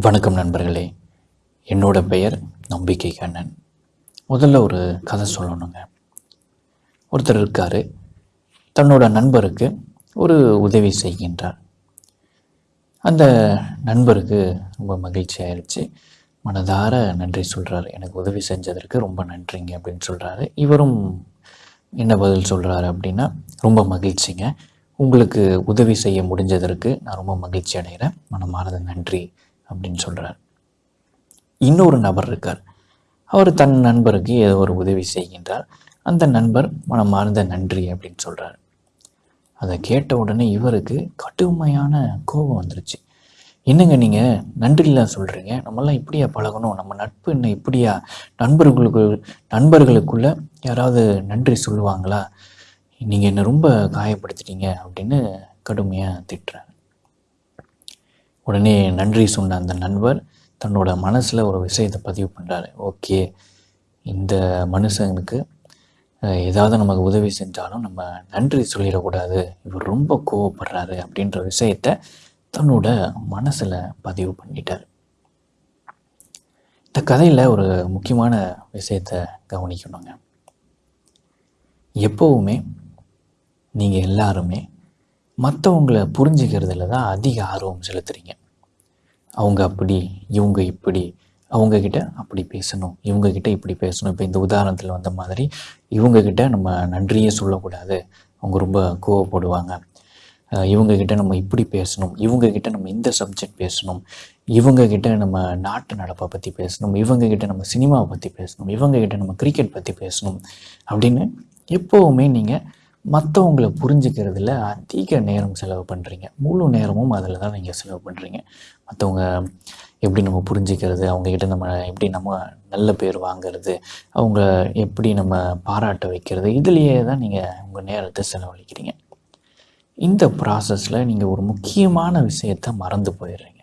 வணக்கம் நண்பர்களே. என்னோட பெயர் நம்பிக்கை கண்ணன். முதல்ல ஒரு கதை சொல்லணுங்க. ஒருத்தர் இருக்கார். தன்னோட நண்பருக்கு ஒரு உதவி செய்கின்றார். அந்த நண்பருக்கு ரொம்ப மகிழ்ச்சி ஆயிடுச்சு மனதார நன்றி சொல்கிறாரு எனக்கு உதவி செஞ்சதற்கு ரொம்ப நன்றிங்க அப்படின்னு சொல்கிறாரு இவரும் என்ன பதில் சொல்கிறாரு அப்படின்னா ரொம்ப மகிழ்ச்சிங்க. உங்களுக்கு உதவி செய்ய முடிஞ்சதற்கு நான் ரொம்ப மகிழ்ச்சி அடைகிறேன். மனமார்ந்த நன்றி. அப்படின்னு சொல்கிறார் இன்னொரு நபர் இருக்கார். அவர் தன் நண்பருக்கு ஏதோ ஒரு உதவி செய்கின்றார். அந்த நண்பர் மனமார்ந்த நன்றி அப்படின்னு சொல்கிறார் அதை கேட்ட உடனே இவருக்கு கடுமையான கோபம் வந்துருச்சு. என்னங்க நீங்கள் நன்றிலாம் சொல்கிறீங்க நம்மெல்லாம் இப்படியா பழகணும்? நம்ம நட்பு என்ன இப்படியா? நண்பர்களுக்கு நண்பர்களுக்குள்ள யாராவது நன்றி சொல்லுவாங்களா? நீங்கள் என்னை ரொம்ப காயப்படுத்திட்டீங்க அப்படின்னு கடுமையாக திட்டுறாரு. உடனே நன்றி சொன்ன அந்த நண்பர் தன்னோட மனசில் ஒரு விஷயத்தை பதிவு பண்ணுறாரு ஓகே இந்த மனுஷனுக்கு ஏதாவது நமக்கு உதவி செஞ்சாலும் நம்ம நன்றி சொல்லிடக்கூடாது. இவர் ரொம்ப கோவப்படுறாரு அப்படின்ற விஷயத்த தன்னோட மனசில் பதிவு பண்ணிட்டார். இந்த கதையில் ஒரு முக்கியமான விஷயத்தை கவனிக்கணுங்க. எப்போவுமே நீங்கள் எல்லாருமே மற்றவங்கள புரிஞ்சுக்கிறதுல தான் அதிக ஆர்வம் செலுத்துறீங்க. அவங்க அப்படி இவங்க இப்படி அவங்கக்கிட்ட அப்படி பேசணும் இவங்கக்கிட்ட இப்படி பேசணும். இப்போ இந்த உதாரணத்தில் வந்த மாதிரி இவங்கக்கிட்ட நம்ம நன்றியே சொல்லக்கூடாது. அவங்க ரொம்ப கோவப்படுவாங்க. இவங்கக்கிட்ட நம்ம இப்படி பேசணும் இவங்கக்கிட்ட நம்ம இந்த சப்ஜெக்ட் பேசணும் இவங்கக்கிட்ட நம்ம நாட்டு நடப்பை பற்றி பேசணும் இவங்கக்கிட்ட நம்ம சினிமாவை பற்றி பேசணும் இவங்கக்கிட்ட நம்ம கிரிக்கெட் பற்றி பேசணும் அப்படின்னு எப்போவுமே நீங்கள் மற்றவங்களை புரிஞ்சுக்கிறதுல அதிக நேரம் செலவு பண்ணுறீங்க முழு நேரமும் அதில் தான் நீங்கள் செலவு பண்ணுறீங்க மற்றவங்க எப்படி நம்ம புரிஞ்சுக்கிறது அவங்கக்கிட்ட நம்ம எப்படி நம்ம நல்ல பேர் வாங்குறது அவங்க எப்படி நம்ம பாராட்ட வைக்கிறது இதுலேயே தான் நீங்கள் உங்கள் நேரத்தை செலவழிக்கிறீங்க. இந்த ப்ராசஸில் நீங்கள் ஒரு முக்கியமான விஷயத்தை மறந்து போயிடுறீங்க.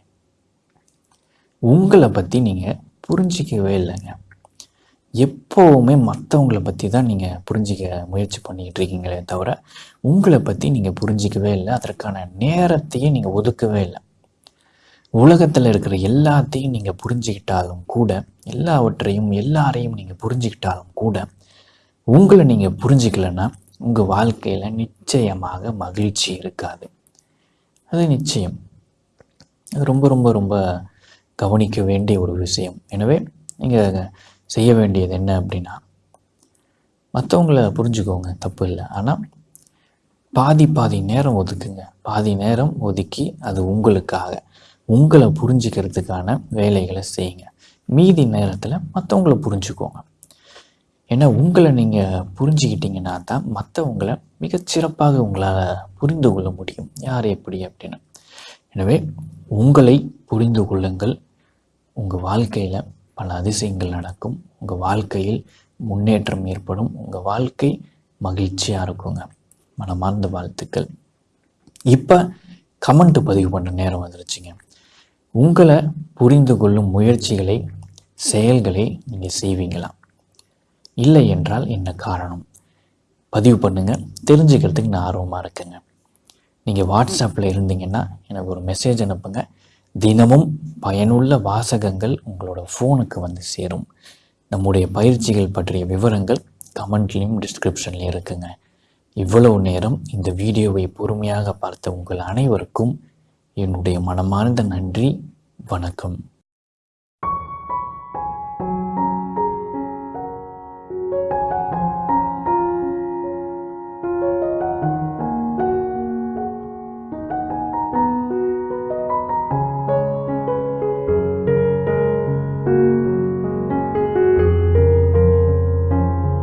உங்களை பற்றி நீங்கள் புரிஞ்சிக்கவே இல்லைங்க. எப்போவுமே மற்றவங்கள பற்றி தான் நீங்கள் புரிஞ்சிக்க முயற்சி பண்ணிக்கிட்டு இருக்கீங்களே தவிர உங்களை பற்றி நீங்கள் புரிஞ்சிக்கவே இல்லை. அதற்கான நேரத்தையே நீங்கள் ஒதுக்கவே இல்லை. உலகத்தில் இருக்கிற எல்லாத்தையும் நீங்கள் புரிஞ்சுக்கிட்டாலும் கூட எல்லாவற்றையும் எல்லாரையும் நீங்கள் புரிஞ்சுக்கிட்டாலும் கூட உங்களை நீங்கள் புரிஞ்சிக்கலைன்னா உங்கள் வாழ்க்கையில் நிச்சயமாக மகிழ்ச்சி இருக்காது. அது நிச்சயம். அது ரொம்ப ரொம்ப ரொம்ப கவனிக்க வேண்டிய ஒரு விஷயம். எனவே நீங்கள் செய்ய வேண்டியது என்ன அப்படின்னா மற்றவங்கள புரிஞ்சுக்கோங்க தப்பு இல்லை. ஆனால் பாதி பாதி நேரம் ஒதுக்குங்க. பாதி நேரம் ஒதுக்கி அது உங்களுக்காக. உங்களை புரிஞ்சுக்கிறதுக்கான வேலைகளை செய்யுங்க. மீதி நேரத்தில் மற்றவங்கள புரிஞ்சுக்கோங்க. ஏன்னா உங்களை நீங்கள் புரிஞ்சுக்கிட்டீங்கன்னா தான் மற்றவங்களை மிகச்சிறப்பாக உங்களால் புரிந்து கொள்ள முடியும். யார் எப்படி அப்படின்னு. எனவே உங்களை புரிந்து கொள்ளுங்கள். உங்கள் வாழ்க்கையில் பல அதிசயங்கள் நடக்கும். உங்கள் வாழ்க்கையில் முன்னேற்றம் ஏற்படும். உங்கள் வாழ்க்கை மகிழ்ச்சியாக இருக்குங்க. மனமார்ந்த வாழ்த்துக்கள். இப்போ கமெண்ட் பதிவு பண்ண நேரம் வந்துருச்சுங்க. உங்களை புரிந்து கொள்ளும் முயற்சிகளை செயல்களை நீங்கள் செய்வீங்களா? இல்லை என்றால் என்ன காரணம்? பதிவு பண்ணுங்கள் தெரிஞ்சுக்கிறதுக்கு நான் ஆர்வமாக இருக்கேங்க. நீங்கள் வாட்ஸ்அப்பில் இருந்தீங்கன்னா எனக்கு ஒரு மெசேஜ் அனுப்புங்க. தினமும் பயனுள்ள வாசகங்கள் உங்களோட ஃபோனுக்கு வந்து சேரும். நம்முடைய பயிற்சிகள் பற்றிய விவரங்கள் கமெண்ட்லேயும் டிஸ்கிரிப்ஷன்லேயும் இருக்குங்க. இவ்வளவு நேரம் இந்த வீடியோவை பொறுமையாக பார்த்த உங்கள் அனைவருக்கும் என்னுடைய மனமார்ந்த நன்றி. வணக்கம்.